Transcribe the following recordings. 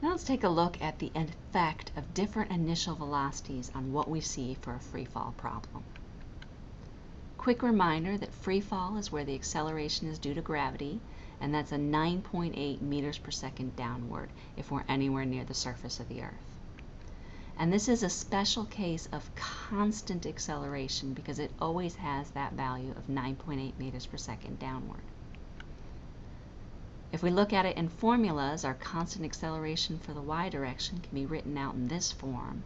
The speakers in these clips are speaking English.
Now let's take a look at the effect of different initial velocities on what we see for a free fall problem. Quick reminder that free fall is where the acceleration is due to gravity, and that's a 9.8 meters per second downward if we're anywhere near the surface of the Earth. And this is a special case of constant acceleration because it always has that value of 9.8 meters per second downward. If we look at it in formulas, our constant acceleration for the y direction can be written out in this form.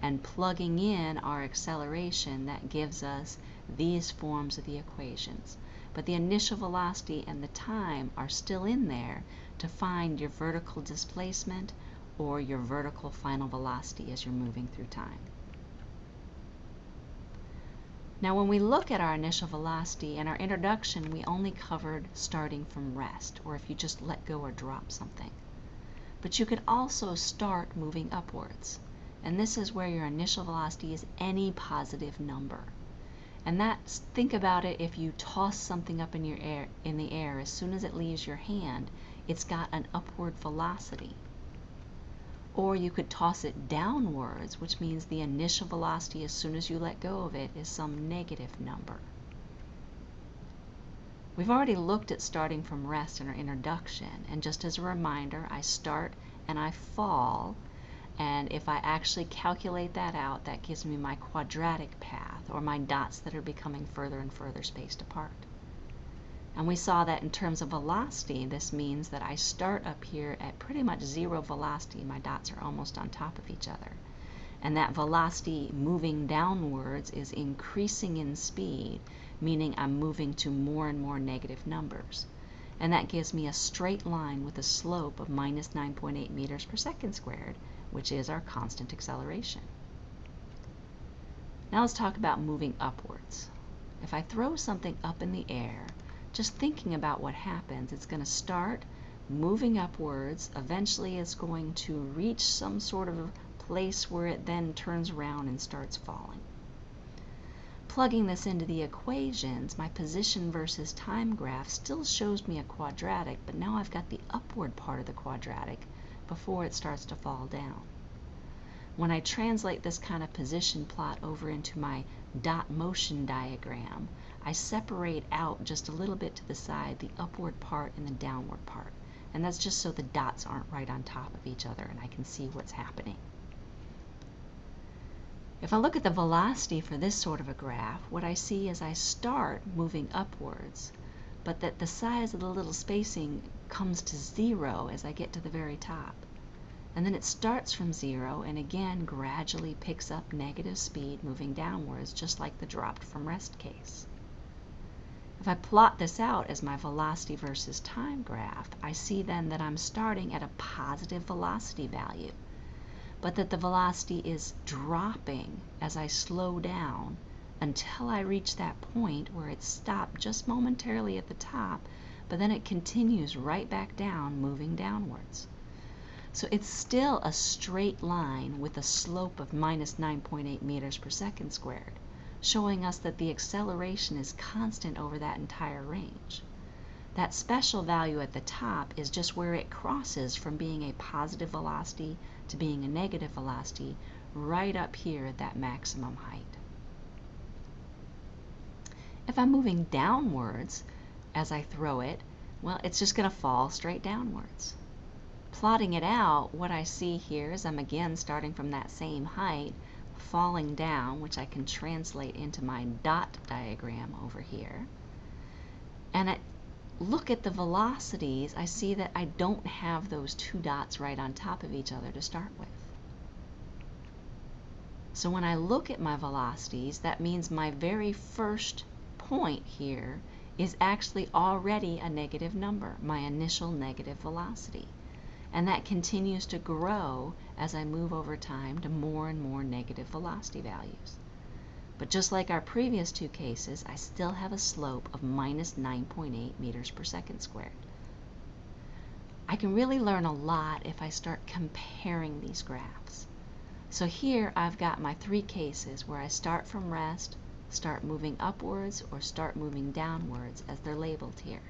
And plugging in our acceleration, that gives us these forms of the equations. But the initial velocity and the time are still in there to find your vertical displacement or your vertical final velocity as you're moving through time. Now when we look at our initial velocity, in our introduction we only covered starting from rest, or if you just let go or drop something. But you could also start moving upwards. And this is where your initial velocity is any positive number. And that's, think about it if you toss something up in, your air, in the air, as soon as it leaves your hand, it's got an upward velocity. Or you could toss it downwards, which means the initial velocity as soon as you let go of it is some negative number. We've already looked at starting from rest in our introduction, and just as a reminder, I start and I fall, and if I actually calculate that out, that gives me my quadratic path, or my dots that are becoming further and further spaced apart. And we saw that in terms of velocity, this means that I start up here at pretty much zero velocity. My dots are almost on top of each other. And that velocity moving downwards is increasing in speed, meaning I'm moving to more and more negative numbers. And that gives me a straight line with a slope of minus 9.8 meters per second squared, which is our constant acceleration. Now let's talk about moving upwards. If I throw something up in the air, just thinking about what happens, it's going to start moving upwards. Eventually, it's going to reach some sort of place where it then turns around and starts falling. Plugging this into the equations, my position versus time graph still shows me a quadratic, but now I've got the upward part of the quadratic before it starts to fall down. When I translate this kind of position plot over into my dot motion diagram, I separate out just a little bit to the side the upward part and the downward part. And that's just so the dots aren't right on top of each other and I can see what's happening. If I look at the velocity for this sort of a graph, what I see is I start moving upwards, but that the size of the little spacing comes to zero as I get to the very top. And then it starts from zero and again gradually picks up negative speed moving downwards, just like the dropped from rest case. If I plot this out as my velocity versus time graph, I see then that I'm starting at a positive velocity value, but that the velocity is dropping as I slow down until I reach that point where it stopped just momentarily at the top, but then it continues right back down, moving downwards. So it's still a straight line with a slope of minus 9.8 meters per second squared showing us that the acceleration is constant over that entire range. That special value at the top is just where it crosses from being a positive velocity to being a negative velocity right up here at that maximum height. If I'm moving downwards as I throw it, well, it's just going to fall straight downwards. Plotting it out, what I see here is I'm again starting from that same height, falling down, which I can translate into my dot diagram over here. And I look at the velocities, I see that I don't have those two dots right on top of each other to start with. So when I look at my velocities, that means my very first point here is actually already a negative number, my initial negative velocity and that continues to grow as I move over time to more and more negative velocity values. But just like our previous two cases, I still have a slope of minus 9.8 meters per second squared. I can really learn a lot if I start comparing these graphs. So here I've got my three cases where I start from rest, start moving upwards, or start moving downwards as they're labeled here.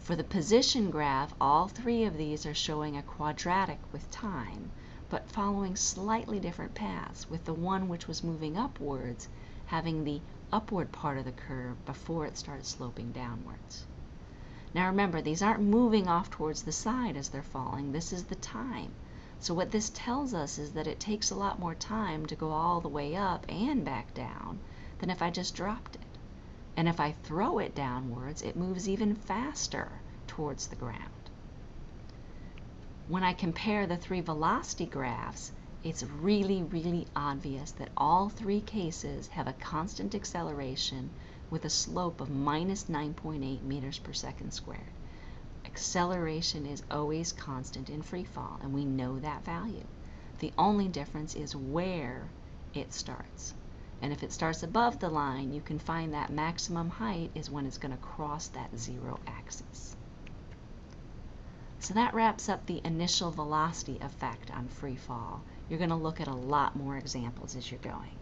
For the position graph, all three of these are showing a quadratic with time, but following slightly different paths, with the one which was moving upwards having the upward part of the curve before it started sloping downwards. Now remember, these aren't moving off towards the side as they're falling. This is the time. So what this tells us is that it takes a lot more time to go all the way up and back down than if I just dropped it. And if I throw it downwards, it moves even faster towards the ground. When I compare the three velocity graphs, it's really, really obvious that all three cases have a constant acceleration with a slope of minus 9.8 meters per second squared. Acceleration is always constant in free fall, and we know that value. The only difference is where it starts. And if it starts above the line, you can find that maximum height is when it's going to cross that zero axis. So that wraps up the initial velocity effect on free fall. You're going to look at a lot more examples as you're going.